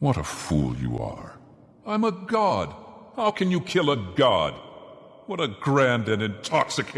What a fool you are. I'm a god. How can you kill a god? What a grand and intoxicating